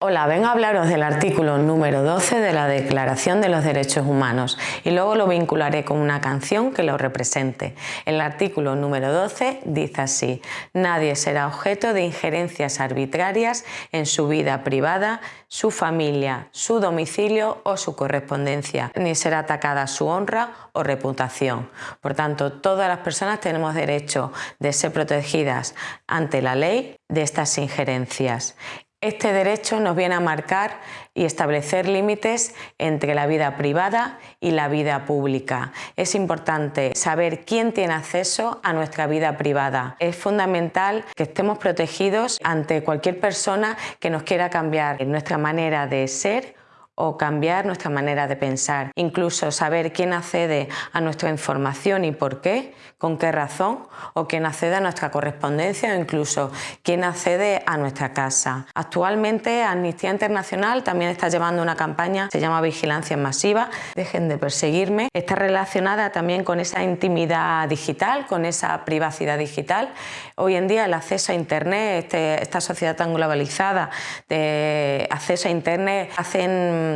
Hola, vengo a hablaros del artículo número 12 de la Declaración de los Derechos Humanos y luego lo vincularé con una canción que lo represente. El artículo número 12 dice así, nadie será objeto de injerencias arbitrarias en su vida privada, su familia, su domicilio o su correspondencia, ni será atacada su honra o reputación. Por tanto, todas las personas tenemos derecho de ser protegidas ante la ley de estas injerencias. Este derecho nos viene a marcar y establecer límites entre la vida privada y la vida pública. Es importante saber quién tiene acceso a nuestra vida privada. Es fundamental que estemos protegidos ante cualquier persona que nos quiera cambiar nuestra manera de ser o cambiar nuestra manera de pensar. Incluso saber quién accede a nuestra información y por qué, con qué razón, o quién accede a nuestra correspondencia o incluso quién accede a nuestra casa. Actualmente Amnistía Internacional también está llevando una campaña, se llama Vigilancia Masiva, dejen de perseguirme. Está relacionada también con esa intimidad digital, con esa privacidad digital. Hoy en día el acceso a Internet, este, esta sociedad tan globalizada de acceso a Internet, hacen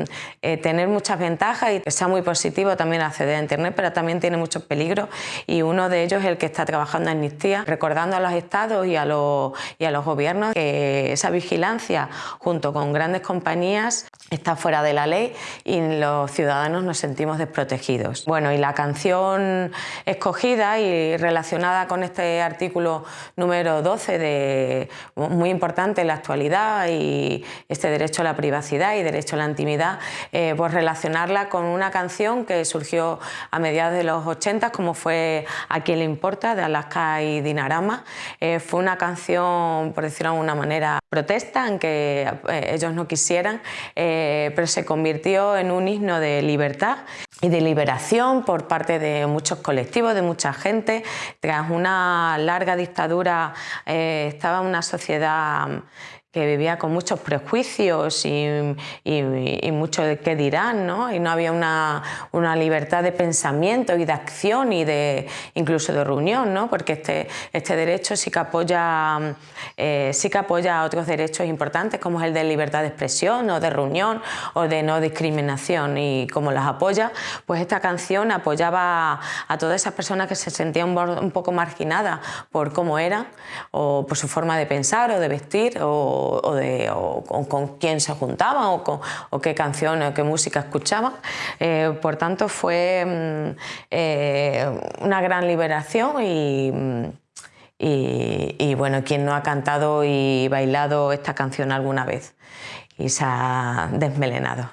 eh, tener muchas ventajas y sea muy positivo también acceder a Internet, pero también tiene muchos peligros y uno de ellos es el que está trabajando Amnistía, recordando a los estados y a los, y a los gobiernos que esa vigilancia junto con grandes compañías está fuera de la ley y los ciudadanos nos sentimos desprotegidos. Bueno, y la canción escogida y relacionada con este artículo número 12, de, muy importante en la actualidad, y este derecho a la privacidad y derecho a la intimidad, eh, pues relacionarla con una canción que surgió a mediados de los 80, como fue A quién le importa, de Alaska y Dinarama. Eh, fue una canción, por decirlo de alguna manera, protesta, aunque eh, ellos no quisieran, eh, pero se convirtió en un himno de libertad y de liberación por parte de muchos colectivos, de mucha gente. Tras una larga dictadura eh, estaba una sociedad que vivía con muchos prejuicios y, mucho de qué dirán, ¿no? y no había una, una, libertad de pensamiento y de acción y de incluso de reunión, ¿no? porque este, este derecho sí que, apoya, eh, sí que apoya otros derechos importantes como es el de libertad de expresión o de reunión o de no discriminación y como las apoya, pues esta canción apoyaba a todas esas personas que se sentían un poco marginadas por cómo eran o por su forma de pensar o de vestir o o, con, quién se juntaban o, o, qué canciones o qué música escuchaban. Eh, por tanto, fue mm, eh, una gran liberación mm, y, y, bueno, quien no ha cantado y bailado esta canción alguna vez y se ha desmelenado.